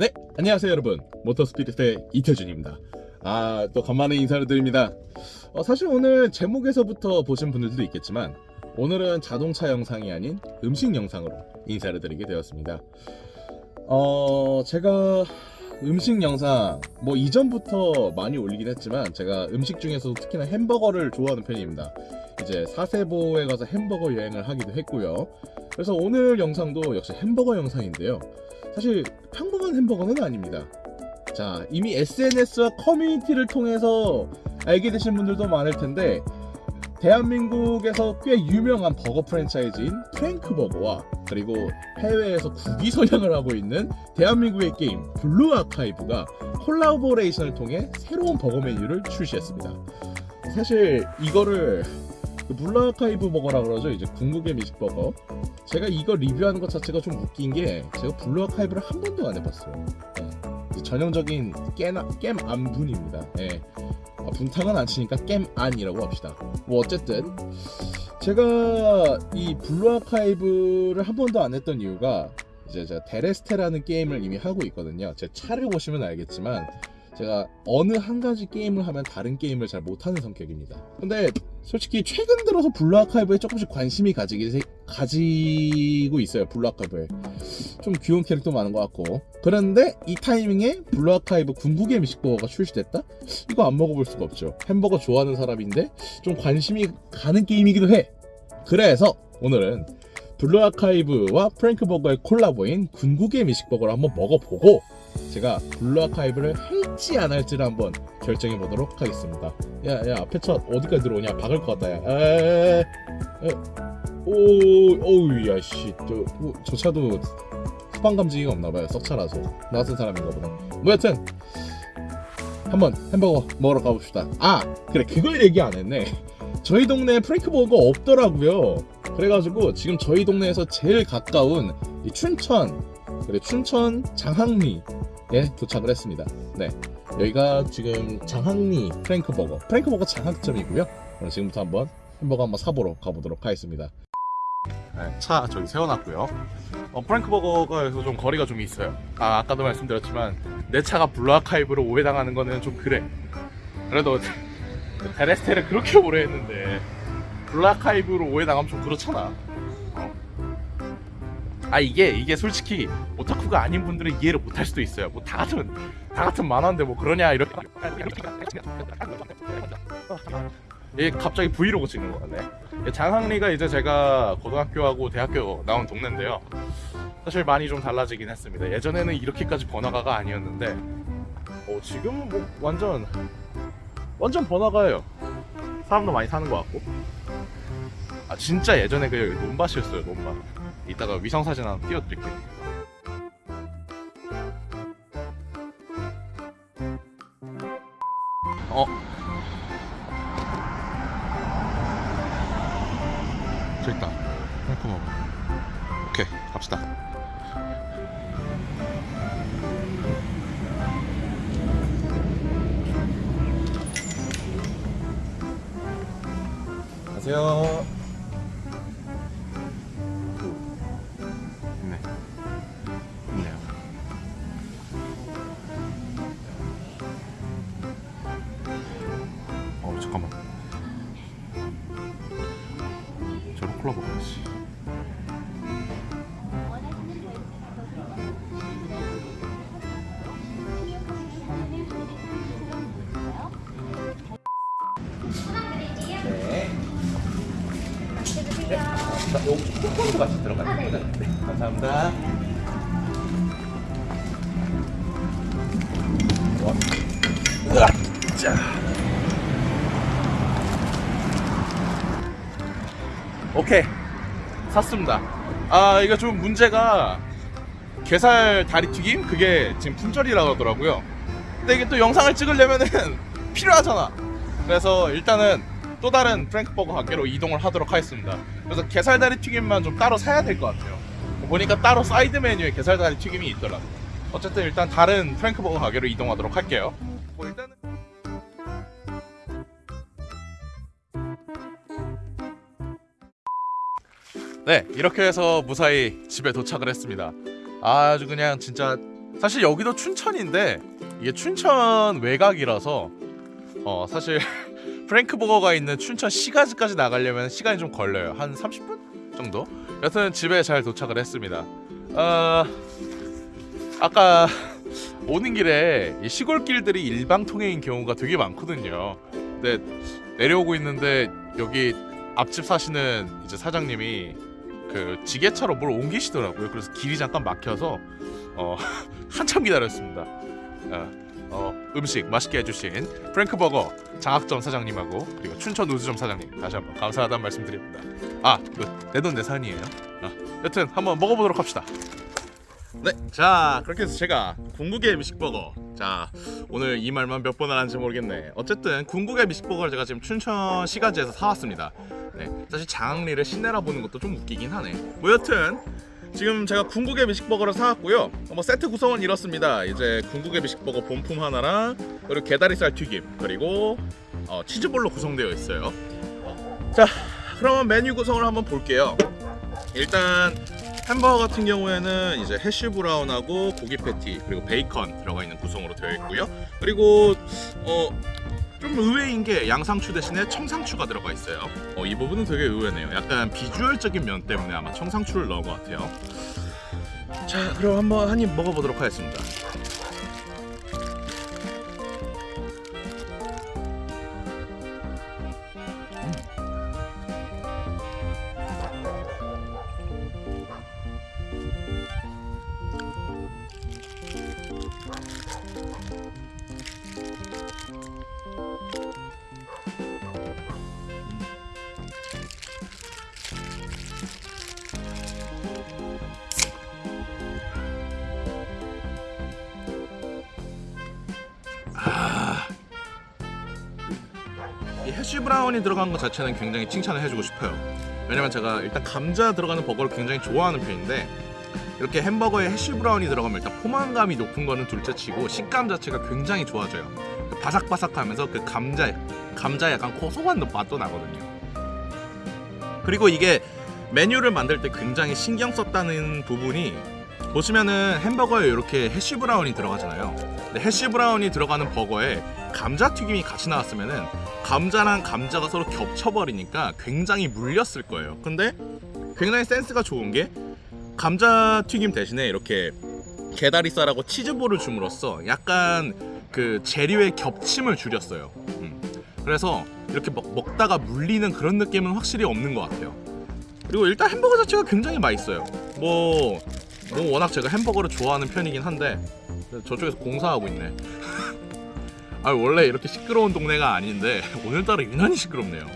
네, 안녕하세요 여러분. 모터스피릿의 이태준입니다. 아, 또 간만에 인사를 드립니다. 어, 사실 오늘 제목에서부터 보신 분들도 있겠지만 오늘은 자동차 영상이 아닌 음식 영상으로 인사를 드리게 되었습니다. 어, 제가 음식 영상 뭐 이전부터 많이 올리긴 했지만 제가 음식 중에서도 특히나 햄버거를 좋아하는 편입니다. 이제 사세보에 가서 햄버거 여행을 하기도 했고요. 그래서 오늘 영상도 역시 햄버거 영상인데요. 사실 평범한 햄버거는 아닙니다. 자, 이미 SNS와 커뮤니티를 통해서 알게 되신 분들도 많을 텐데 대한민국에서 꽤 유명한 버거 프랜차이즈인 프랭크 버거와 그리고 해외에서 국위 선양을 하고 있는 대한민국의 게임 블루 아카이브가 콜라보레이션을 통해 새로운 버거 메뉴를 출시했습니다. 사실 이거를 그 블루 아카이브 버거라 그러죠. 이제 궁극의 미식 버거. 제가 이거 리뷰하는 것 자체가 좀 웃긴 게 제가 블루 아카이브를 한 번도 안 해봤어요. 네. 전형적인 깨나, 겜안분입니다. 네. 아, 분탕은 안 치니까 겜 안이라고 합시다. 뭐 어쨌든 제가 이 블루 아카이브를 한 번도 안 했던 이유가 이제 제가 데레스테라는 게임을 이미 하고 있거든요. 제 차를 보시면 알겠지만 제가 어느 한 가지 게임을 하면 다른 게임을 잘 못하는 성격입니다. 근데 솔직히 최근 들어서 블루 아카이브에 조금씩 관심이 가지기, 가지고 있어요. 블루 아카이브에. 좀 귀여운 캐릭터 많은 것 같고. 그런데 이 타이밍에 블루 아카이브 궁극의 미식버거가 출시됐다? 이거 안 먹어볼 수가 없죠. 햄버거 좋아하는 사람인데 좀 관심이 가는 게임이기도 해. 그래서 오늘은 블루 아카이브와 프랭크 버거의 콜라보인 궁극의 미식버거를 한번 먹어보고 제가 블루 아카이브를 할지 안 할지를 한번 결정해 보도록 하겠습니다. 야, 야, 앞에 차 어디까지 들어오냐? 박을 것 같다, 야. 에, 에, 에. 오, 오우, 야, 씨. 저, 어, 저 차도 후방 감지기가 없나봐요. 썩차라서. 나 같은 사람인가 보다. 뭐 여튼, 한번 햄버거 먹으러 가봅시다. 아, 그래, 그걸 얘기 안 했네. 저희 동네에 프랭크 버거 없더라고요. 그래가지고 지금 저희 동네에서 제일 가까운 이 춘천, 그래 춘천 장학리에 도착을 했습니다. 네, 여기가 지금 장학리 프랭크 버거, 프랭크 버거 장학점이고요. 그럼 지금부터 한번 햄버거 한번 사보러 가보도록 하겠습니다. 네, 차 저기 세워놨고요. 어, 프랭크 버거가에서 좀 거리가 좀 있어요. 아, 아까도 말씀드렸지만 내 차가 블루아카이브로 오해당하는 거는 좀 그래. 그래도 데레스테를 그렇게 오래 했는데 블라카이브로 오해당하면 좀 그렇잖아 어. 아 이게 이게 솔직히 오타쿠가 아닌 분들은 이해를 못할 수도 있어요. 뭐 다 같은 다 같은 만화인데 뭐 그러냐 이렇게. 얘 갑자기 브이로그 찍는 거네. 장항리가 이제 제가 고등학교하고 대학교 나온 동네인데요. 사실 많이 좀 달라지긴 했습니다. 예전에는 이렇게까지 번화가가 아니었는데 어, 지금은 뭐 완전 완전 번화가예요. 사람도 많이 사는 것 같고. 아 진짜 예전에 그 논밭이었어요 논밭 이따가 위성사진 하나 띄워드릴게요. 어? 저기 있다. 먹어. 오케이 갑시다. 안녕하세요. 자, 요 쿠폰도 같이 들어갑니다. 네, 감사합니다. 와. 으악, 자. 오케이. 샀습니다. 아, 이거 좀 문제가 게살 다리 튀김 그게 지금 품절이라고 하더라고요. 근데 이게 또 영상을 찍으려면은 필요하잖아. 그래서 일단은 또 다른 프랭크버거 가게로 이동을 하도록 하겠습니다. 그래서 게살다리 튀김만 좀 따로 사야 될 것 같아요. 보니까 따로 사이드 메뉴에 게살다리 튀김이 있더라고. 어쨌든 일단 다른 프랭크버거 가게로 이동하도록 할게요. 뭐 일단은 네 이렇게 해서 무사히 집에 도착을 했습니다. 아주 그냥 진짜 사실 여기도 춘천인데 이게 춘천 외곽이라서 어 사실 프랭크 버거가 있는 춘천 시가지까지 나가려면 시간이 좀 걸려요. 한 30분 정도. 여튼 집에 잘 도착을 했습니다. 어, 아까 오는 길에 이 시골길들이 일방통행인 경우가 되게 많거든요. 근데 내려오고 있는데 여기 앞집 사시는 이제 사장님이 그 지게차로 뭘 옮기시더라고요. 그래서 길이 잠깐 막혀서 어, 한참 기다렸습니다. 어, 어, 음식 맛있게 해주신 프랭크 버거 장학점 사장님하고 그리고 춘천 우주점 사장님 다시 한번 감사하다는 말씀드립니다. 아, 내 돈 내산이에요. 아, 여튼 한번 먹어보도록 합시다. 네, 자 그렇게 해서 제가 궁극의 미식버거 자 오늘 이 말만 몇 번을 하는지 모르겠네 어쨌든 궁극의 미식버거를 제가 지금 춘천 시가지에서 사왔습니다 네, 사실 장리를 시내라 보는 것도 좀 웃기긴 하네 뭐 여튼 지금 제가 궁극의 미식버거를 사왔고요 뭐 세트 구성은 이렇습니다 이제 궁극의 미식버거 본품 하나랑 그리고 게다리살 튀김 그리고 어, 치즈볼로 구성되어 있어요 자 그럼 메뉴 구성을 한번 볼게요 일단 햄버거 같은 경우에는 이제 해쉬 브라운하고 고기 패티 그리고 베이컨 들어가 있는 구성으로 되어 있고요. 그리고 어. 좀 의외인 게 양상추 대신에 청상추가 들어가 있어요. 어, 이 부분은 되게 의외네요. 약간 비주얼적인 면 때문에 아마 청상추를 넣은 것 같아요. 자, 그럼 한번 한 입 먹어보도록 하겠습니다. 이 해쉬 브라운이 들어간 것 자체는 굉장히 칭찬을 해주고 싶어요. 왜냐면 제가 일단 감자 들어가는 버거를 굉장히 좋아하는 편인데 이렇게 햄버거에 해쉬 브라운이 들어가면 일단 포만감이 높은 거는 둘째치고 식감 자체가 굉장히 좋아져요. 그 바삭바삭하면서 그 감자 감자 약간 고소한 맛도 나거든요. 그리고 이게 메뉴를 만들 때 굉장히 신경 썼다는 부분이 보시면은 햄버거에 이렇게 해쉬 브라운이 들어가잖아요. 근데 해쉬 브라운이 들어가는 버거에 감자 튀김이 같이 나왔으면은 감자랑 감자가 서로 겹쳐버리니까 굉장히 물렸을 거예요. 근데 굉장히 센스가 좋은 게 감자 튀김 대신에 이렇게 게다리살하고 치즈볼을 줌으로써 약간 그 재료의 겹침을 줄였어요. 음. 그래서 이렇게 먹, 먹다가 물리는 그런 느낌은 확실히 없는 것 같아요. 그리고 일단 햄버거 자체가 굉장히 맛있어요. 뭐, 뭐 워낙 제가 햄버거를 좋아하는 편이긴 한데 저쪽에서 공사하고 있네. 아 원래 이렇게 시끄러운 동네가 아닌데 오늘따라 유난히 시끄럽네요.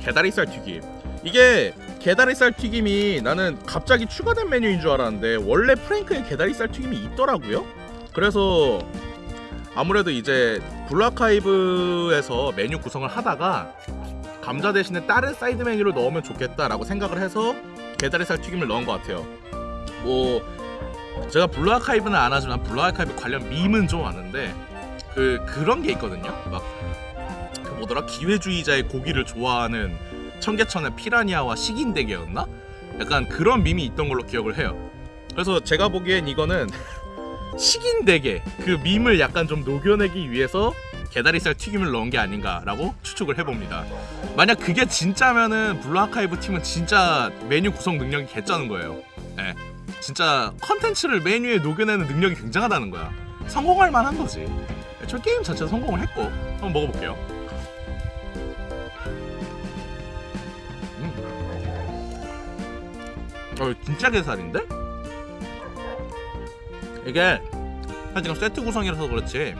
게다리살 튀김. 이게 게다리살 튀김이 나는 갑자기 추가된 메뉴인 줄 알았는데 원래 프랭크에 게다리살 튀김이 있더라고요. 그래서 아무래도 이제 블루아카이브에서 메뉴 구성을 하다가 감자 대신에 다른 사이드 메뉴를 넣으면 좋겠다라고 생각을 해서 게다리살 튀김을 넣은 것 같아요. 뭐 제가 블루 아카이브는 안 하지만 블루 아카이브 관련 밈은 좀 아는데 그 그런 게 있거든요. 막 그 뭐더라 기회주의자의 고기를 좋아하는 청계천의 피라니아와 식인대게였나? 약간 그런 밈이 있던 걸로 기억을 해요. 그래서 제가 보기엔 이거는 식인대게 그 밈을 약간 좀 녹여내기 위해서 게다리살 튀김을 넣은 게 아닌가라고 추측을 해봅니다. 만약 그게 진짜면은 블루 아카이브 팀은 진짜 메뉴 구성 능력이 개쩌는 거예요. 예. 진짜 컨텐츠를 메뉴에 녹여내는 능력이 굉장하다는 거야. 성공할 만한 거지. 저 게임 자체 성공을 했고 한번 먹어볼게요. 음. 어, 진짜 게살인데? 이게 지금 세트 구성이라서 그렇지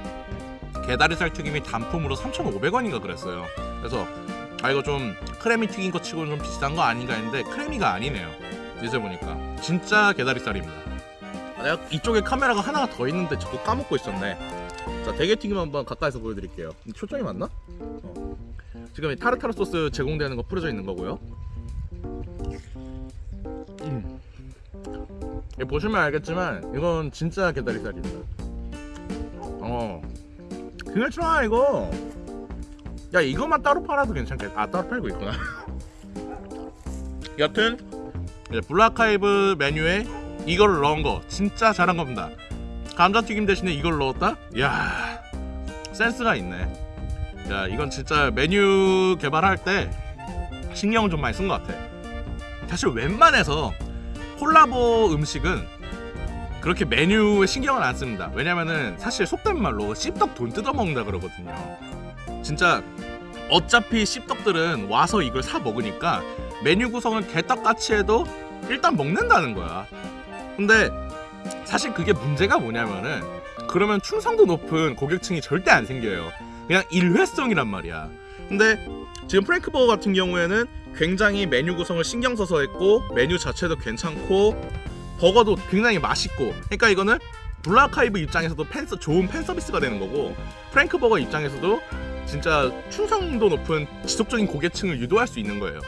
게다리살 튀김이 단품으로 3,500원인가 그랬어요. 그래서 아 이거 좀 크래미 튀긴 거 치고는 좀 비싼 거 아닌가 했는데 크래미가 아니네요. 이제 보니까 진짜 게다리살입니다. 아, 내가 이쪽에 카메라가 하나가 더 있는데 자꾸 까먹고 있었네. 자 대게튀김 한번 가까이서 보여드릴게요. 초점이 맞나? 어. 지금 이 타르타르 소스 제공되는 거 뿌려져 있는 거고요. 음. 보시면 알겠지만 이건 진짜 게다리살입니다. 어. 그냥 좋아 이거. 야 이것만 따로 팔아도 괜찮겠다. 아 따로 팔고 있구나. 여튼 블루아카이브 메뉴에 이걸 넣은 거 진짜 잘한 겁니다. 감자튀김 대신에 이걸 넣었다? 야 센스가 있네. 야 이건 진짜 메뉴 개발할 때 신경을 좀 많이 쓴 것 같아. 사실 웬만해서 콜라보 음식은 그렇게 메뉴에 신경을 안 씁니다. 왜냐면은 사실 속된 말로 씹덕 돈 뜯어 먹는다 그러거든요. 진짜 어차피 씹덕들은 와서 이걸 사 먹으니까 메뉴 구성을 개떡같이 해도 일단 먹는다는 거야. 근데 사실 그게 문제가 뭐냐면은 그러면 충성도 높은 고객층이 절대 안 생겨요. 그냥 일회성이란 말이야. 근데 지금 프랭크버거 같은 경우에는 굉장히 메뉴 구성을 신경 써서 했고 메뉴 자체도 괜찮고 버거도 굉장히 맛있고 그러니까 이거는 블라카이브 입장에서도 팬 서- 좋은 팬 서비스가 되는 거고 프랭크버거 입장에서도 진짜 충성도 높은 지속적인 고객층을 유도할 수 있는 거예요.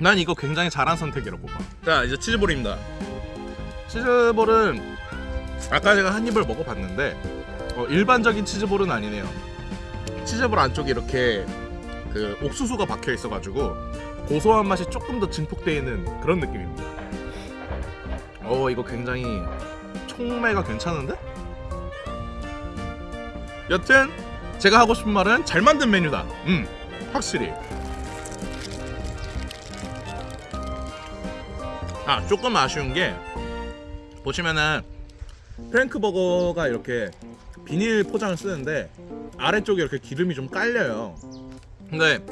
난 이거 굉장히 잘한 선택이라고 봐. 자 이제 치즈볼입니다. 치즈볼은 아까 제가 한 입을 먹어봤는데 어, 일반적인 치즈볼은 아니네요. 치즈볼 안쪽에 이렇게 그 옥수수가 박혀 있어가지고 고소한 맛이 조금 더 증폭되어 있는 그런 느낌입니다. 어 이거 굉장히 총매가 괜찮은데? 여튼 제가 하고 싶은 말은 잘 만든 메뉴다. 음 확실히. 아 조금 아쉬운 게 보시면은 프랭크 버거가 이렇게 비닐 포장을 쓰는데 아래쪽에 이렇게 기름이 좀 깔려요. 근데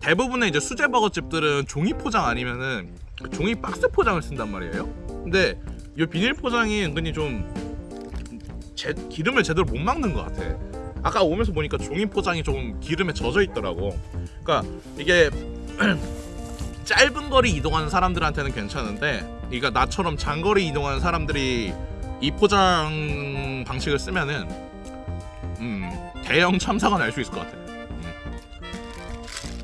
대부분의 이제 수제 버거 집들은 종이 포장 아니면은 그 종이 박스 포장을 쓴단 말이에요. 근데 이 비닐 포장이 은근히 좀 제, 기름을 제대로 못 막는 것 같아. 아까 오면서 보니까 종이 포장이 좀 기름에 젖어 있더라고. 그러니까 이게 짧은 거리 이동하는 사람들한테는 괜찮은데, 그러니까 나처럼 장거리 이동하는 사람들이 이 포장 방식을 쓰면은 음, 대형 참사가 날 수 있을 것 같아. 음.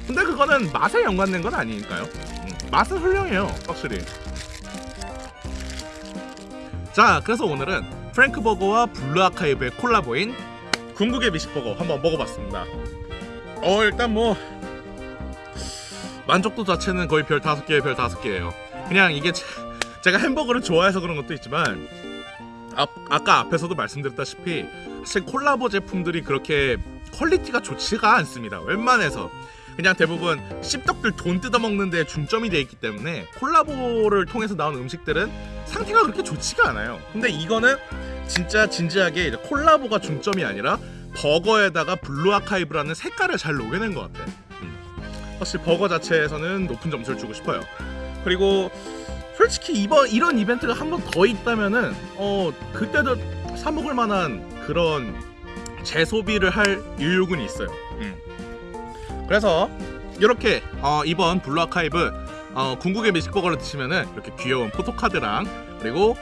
근데 그거는 맛에 연관된 건 아니니까요. 음, 맛은 훌륭해요, 확실히. 자, 그래서 오늘은 프랭크 버거와 블루 아카이브의 콜라보인 궁극의 미식버거 한번 먹어봤습니다. 어, 일단 뭐 만족도 자체는 거의 별 다섯 개에 별 다섯 개예요. 그냥 이게 제- 제가 햄버거를 좋아해서 그런 것도 있지만 아, 아까 앞에서도 말씀드렸다시피 사실 콜라보 제품들이 그렇게 퀄리티가 좋지가 않습니다. 웬만해서 그냥 대부분 씹덕들 돈 뜯어먹는 데 중점이 돼 있기 때문에 콜라보를 통해서 나온 음식들은 상태가 그렇게 좋지가 않아요. 근데 이거는 진짜 진지하게 콜라보가 중점이 아니라 버거에다가 블루 아카이브라는 색깔을 잘 녹여낸 것 같아. 음. 확실히 버거 자체에서는 높은 점수를 주고 싶어요. 그리고 솔직히 이번 이런 이벤트가 한 번 더 있다면은 어 그때도 사 먹을 만한 그런 재소비를 할 의욕은 있어요. 음. 그래서 이렇게 어, 이번 블루 아카이브 어, 궁극의 미식버거를 드시면은 이렇게 귀여운 포토카드랑 그리고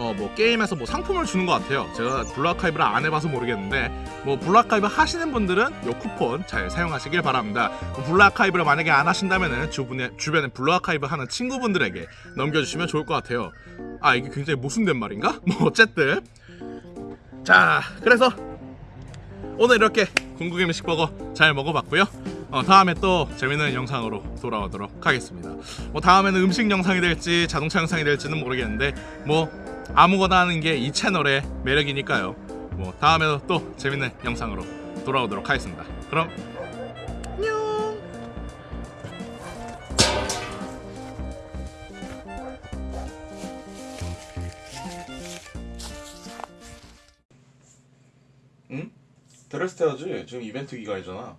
어, 뭐 게임에서 뭐 상품을 주는 것 같아요. 제가 블루 아카이브를 안 해봐서 모르겠는데 뭐 블루 아카이브 하시는 분들은 요 쿠폰 잘 사용하시길 바랍니다. 뭐 블루 아카이브를 만약에 안 하신다면은 주변에 주변에 블루 아카이브 하는 친구분들에게 넘겨주시면 좋을 것 같아요. 아 이게 굉장히 모순된 말인가? 뭐 어쨌든 자 그래서 오늘 이렇게 궁극의 미식버거 잘 먹어봤고요. 어, 다음에 또 재밌는 영상으로 돌아오도록 하겠습니다. 뭐 다음에는 음식 영상이 될지 자동차 영상이 될지는 모르겠는데 뭐 아무거나 하는 게 이 채널의 매력이니까요. 뭐 다음에도 또 재밌는 영상으로 돌아오도록 하겠습니다. 그럼. 응? 드레스 해야지. 지금 이벤트 기간이잖아.